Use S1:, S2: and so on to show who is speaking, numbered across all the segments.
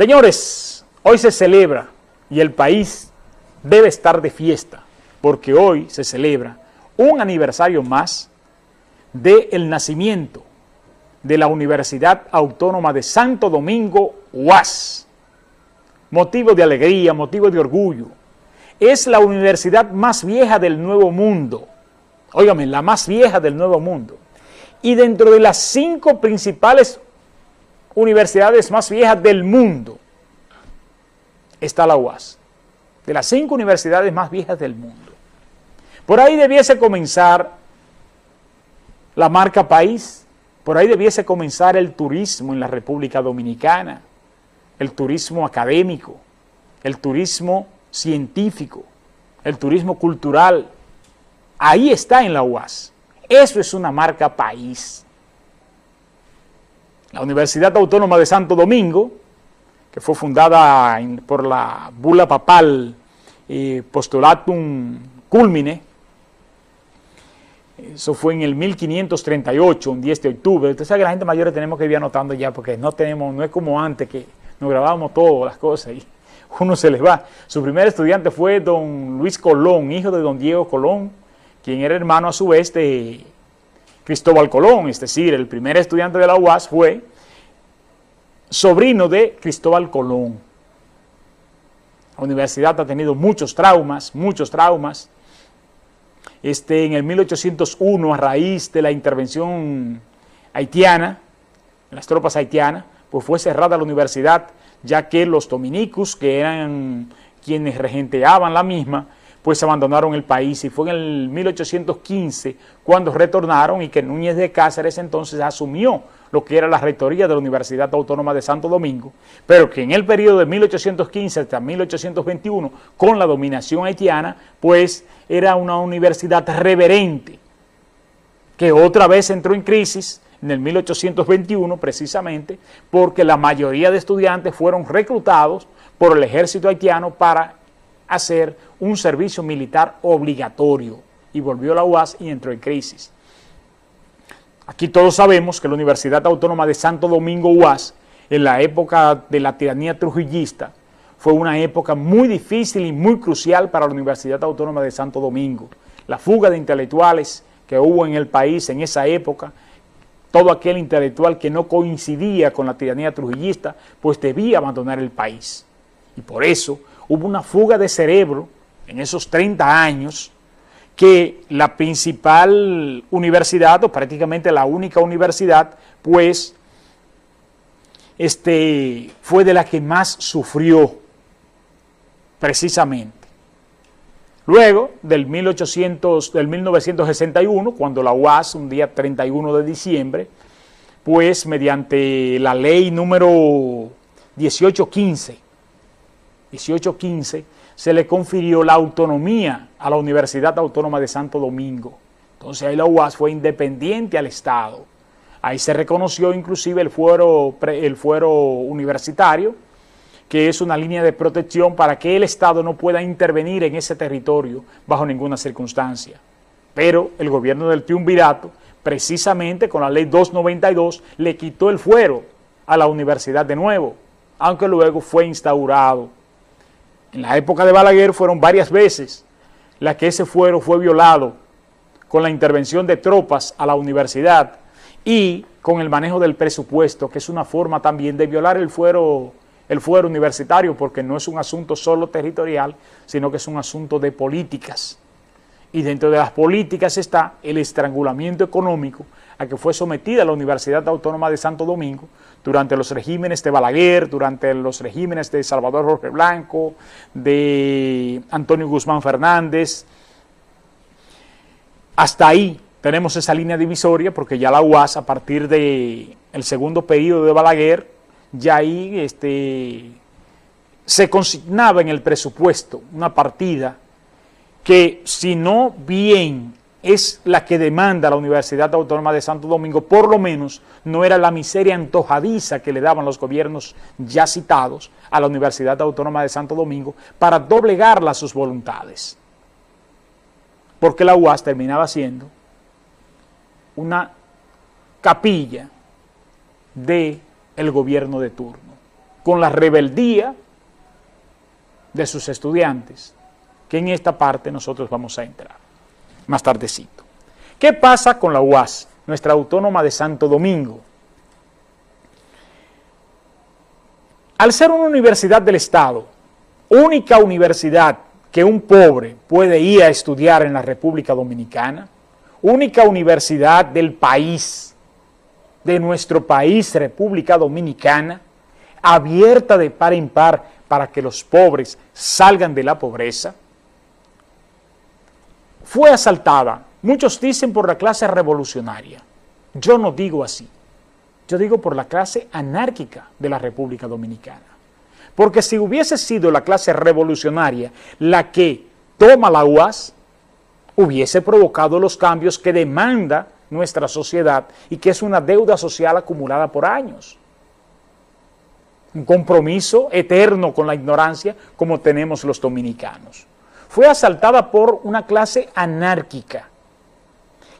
S1: Señores, hoy se celebra y el país debe estar de fiesta porque hoy se celebra un aniversario más del nacimiento de la Universidad Autónoma de Santo Domingo, UAS. Motivo de alegría, motivo de orgullo. Es la universidad más vieja del Nuevo Mundo. Óigame, la más vieja del Nuevo Mundo. Y dentro de las cinco principales universidades más viejas del mundo está la UAS. De las cinco universidades más viejas del mundo. Por ahí debiese comenzar la marca país, por ahí debiese comenzar el turismo en la República Dominicana, el turismo académico, el turismo científico, el turismo cultural. Ahí está en la UAS. Eso es una marca país. La Universidad Autónoma de Santo Domingo, que fue fundada por la bula papal Postulatum Culmine, eso fue en el 1538, un 10 de octubre. Sabe que la gente mayor tenemos que ir anotando ya, porque no tenemos, no es como antes que nos grabábamos todas las cosas y uno se les va. Su primer estudiante fue don Luis Colón, hijo de don Diego Colón, quien era hermano a su vez de Cristóbal Colón, es decir, el primer estudiante de la UAS fue sobrino de Cristóbal Colón. La universidad ha tenido muchos traumas, muchos traumas, este, en el 1801, a raíz de la intervención haitiana, las tropas haitianas, pues fue cerrada la universidad, ya que los dominicos, que eran quienes regenteaban la misma, pues abandonaron el país y fue en el 1815 cuando retornaron y que Núñez de Cáceres entonces asumió lo que era la rectoría de la Universidad Autónoma de Santo Domingo, pero que en el periodo de 1815 hasta 1821, con la dominación haitiana, pues era una universidad reverente, que otra vez entró en crisis en el 1821 precisamente, porque la mayoría de estudiantes fueron reclutados por el ejército haitiano para hacer un servicio militar obligatorio, y volvió la UAS y entró en crisis. Aquí todos sabemos que la Universidad Autónoma de Santo Domingo UAS, en la época de la tiranía trujillista, fue una época muy difícil y muy crucial para la Universidad Autónoma de Santo Domingo. La fuga de intelectuales que hubo en el país en esa época, todo aquel intelectual que no coincidía con la tiranía trujillista, pues debía abandonar el país. Y por eso hubo una fuga de cerebro en esos 30 años que la principal universidad, o prácticamente la única universidad, pues, este, fue de la que más sufrió, precisamente. Luego, del, 1800, del 1961, cuando la UAS, un día 31 de diciembre, pues mediante la ley número 1815, 1815, se le confirió la autonomía a la Universidad Autónoma de Santo Domingo. Entonces ahí la UAS fue independiente al Estado. Ahí se reconoció inclusive el fuero, el fuero universitario, que es una línea de protección para que el Estado no pueda intervenir en ese territorio bajo ninguna circunstancia. Pero el gobierno del triunvirato, precisamente con la ley 292, le quitó el fuero a la universidad de nuevo, aunque luego fue instaurado en la época de Balaguer fueron varias veces las que ese fuero fue violado con la intervención de tropas a la universidad y con el manejo del presupuesto, que es una forma también de violar el fuero, el fuero universitario, porque no es un asunto solo territorial, sino que es un asunto de políticas. Y dentro de las políticas está el estrangulamiento económico a que fue sometida la Universidad Autónoma de Santo Domingo durante los regímenes de Balaguer, durante los regímenes de Salvador Jorge Blanco, de Antonio Guzmán Fernández. Hasta ahí tenemos esa línea divisoria porque ya la UAS a partir del el segundo periodo de Balaguer, ya ahí este, se consignaba en el presupuesto una partida que si no bien es la que demanda la Universidad Autónoma de Santo Domingo, por lo menos no era la miseria antojadiza que le daban los gobiernos ya citados a la Universidad Autónoma de Santo Domingo para doblegarla a sus voluntades. Porque la UAS terminaba siendo una capilla del el gobierno de turno, con la rebeldía de sus estudiantes, que en esta parte nosotros vamos a entrar más tardecito. ¿Qué pasa con la UAS, nuestra autónoma de Santo Domingo? Al ser una universidad del Estado, única universidad que un pobre puede ir a estudiar en la República Dominicana, única universidad del país, de nuestro país, República Dominicana, abierta de par en par para que los pobres salgan de la pobreza, fue asaltada, muchos dicen por la clase revolucionaria, yo no digo así, yo digo por la clase anárquica de la República Dominicana. Porque si hubiese sido la clase revolucionaria la que toma la UAS, hubiese provocado los cambios que demanda nuestra sociedad y que es una deuda social acumulada por años. Un compromiso eterno con la ignorancia como tenemos los dominicanos. Fue asaltada por una clase anárquica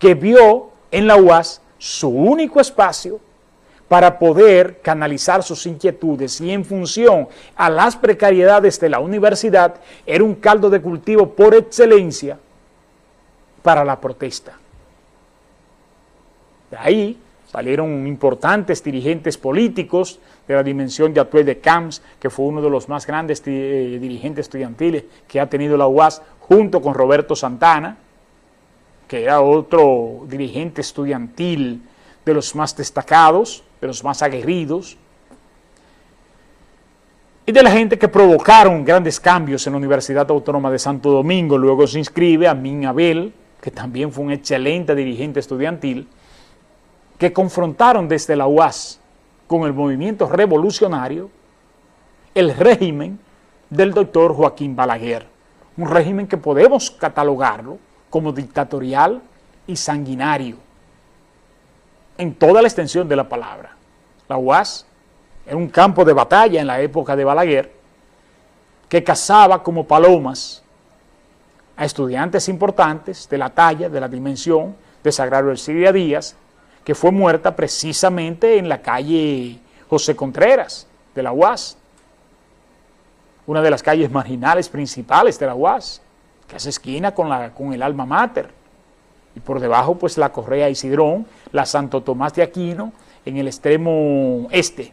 S1: que vio en la UAS su único espacio para poder canalizar sus inquietudes y en función a las precariedades de la universidad era un caldo de cultivo por excelencia para la protesta. De ahí salieron importantes dirigentes políticos de la dimensión de Atuel de Camps, que fue uno de los más grandes eh, dirigentes estudiantiles que ha tenido la UAS, junto con Roberto Santana, que era otro dirigente estudiantil de los más destacados, de los más aguerridos, y de la gente que provocaron grandes cambios en la Universidad Autónoma de Santo Domingo. Luego se inscribe a Min Abel, que también fue un excelente dirigente estudiantil, que confrontaron desde la UAS con el movimiento revolucionario el régimen del doctor Joaquín Balaguer, un régimen que podemos catalogarlo como dictatorial y sanguinario en toda la extensión de la palabra. La UAS era un campo de batalla en la época de Balaguer que cazaba como palomas a estudiantes importantes de la talla, de la dimensión de Sagrario Siria Díaz, que fue muerta precisamente en la calle José Contreras de la UAS, una de las calles marginales principales de la UAS, que hace esquina con, la, con el alma mater. Y por debajo pues la Correa Isidrón, la Santo Tomás de Aquino, en el extremo este.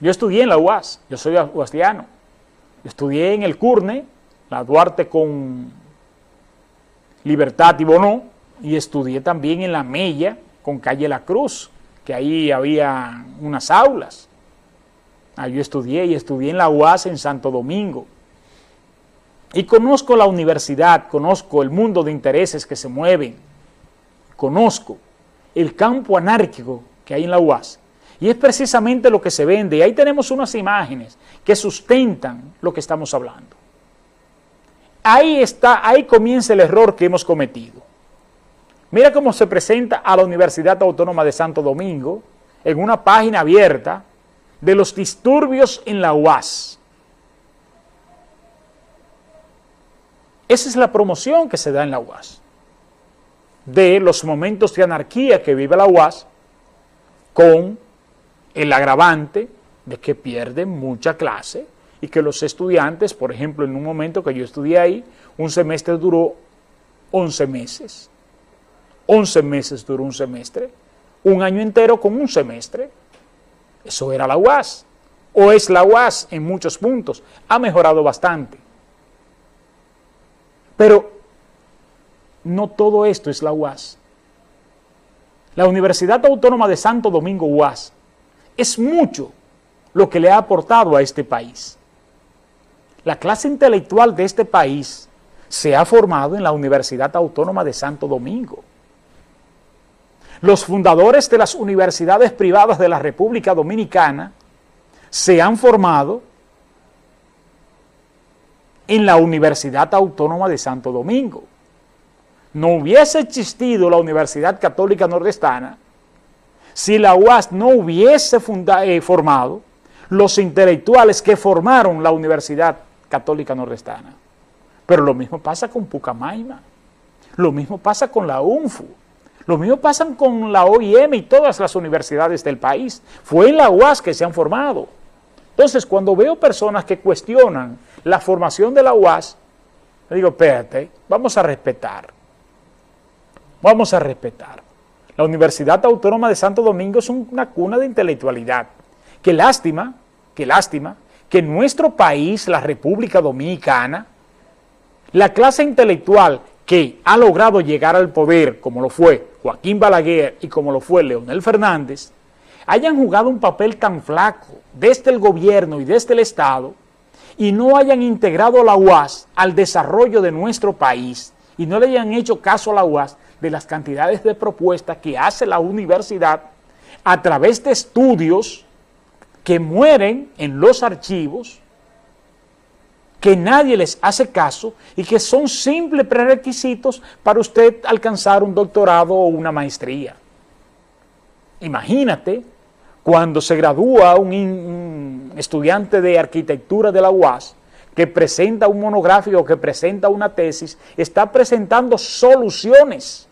S1: Yo estudié en la UAS, yo soy uastiano, estudié en el CURNE, la Duarte con Libertad y Bonó, y estudié también en la Mella con Calle La Cruz, que ahí había unas aulas. Ahí yo estudié y estudié en la UAS en Santo Domingo. Y conozco la universidad, conozco el mundo de intereses que se mueven, conozco el campo anárquico que hay en la UAS. Y es precisamente lo que se vende. Y ahí tenemos unas imágenes que sustentan lo que estamos hablando. Ahí está, ahí comienza el error que hemos cometido. Mira cómo se presenta a la Universidad Autónoma de Santo Domingo en una página abierta de los disturbios en la UAS. Esa es la promoción que se da en la UAS, de los momentos de anarquía que vive la UAS con el agravante de que pierden mucha clase y que los estudiantes, por ejemplo, en un momento que yo estudié ahí, un semestre duró 11 meses. 11 meses duró un semestre, un año entero con un semestre. Eso era la UAS, o es la UAS en muchos puntos, ha mejorado bastante. Pero no todo esto es la UAS. La Universidad Autónoma de Santo Domingo UAS es mucho lo que le ha aportado a este país. La clase intelectual de este país se ha formado en la Universidad Autónoma de Santo Domingo. Los fundadores de las universidades privadas de la República Dominicana se han formado en la Universidad Autónoma de Santo Domingo. No hubiese existido la Universidad Católica Nordestana si la UAS no hubiese eh, formado los intelectuales que formaron la Universidad Católica Nordestana. Pero lo mismo pasa con Pucamaima, lo mismo pasa con la UNFU, lo mismo pasa con la OIM y todas las universidades del país. Fue en la UAS que se han formado. Entonces, cuando veo personas que cuestionan la formación de la UAS, le digo, espérate, vamos a respetar. Vamos a respetar. La Universidad Autónoma de Santo Domingo es una cuna de intelectualidad. Qué lástima, qué lástima, que en nuestro país, la República Dominicana, la clase intelectual que ha logrado llegar al poder, como lo fue Joaquín Balaguer y como lo fue Leonel Fernández, hayan jugado un papel tan flaco desde el gobierno y desde el Estado y no hayan integrado a la UAS al desarrollo de nuestro país y no le hayan hecho caso a la UAS de las cantidades de propuestas que hace la universidad a través de estudios que mueren en los archivos, que nadie les hace caso y que son simples prerequisitos para usted alcanzar un doctorado o una maestría. Imagínate cuando se gradúa un, estudiante de arquitectura de la UAS que presenta un monográfico, que presenta una tesis, está presentando soluciones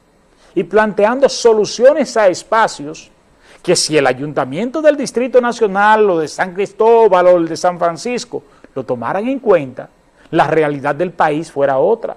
S1: y planteando soluciones a espacios que si el Ayuntamiento del Distrito Nacional o de San Cristóbal o el de San Francisco lo tomaran en cuenta, la realidad del país fuera otra.